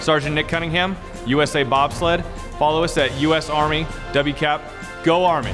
Sergeant Nick Cunningham, USA Bobsled. Follow us at US Army WCAP. Go Army!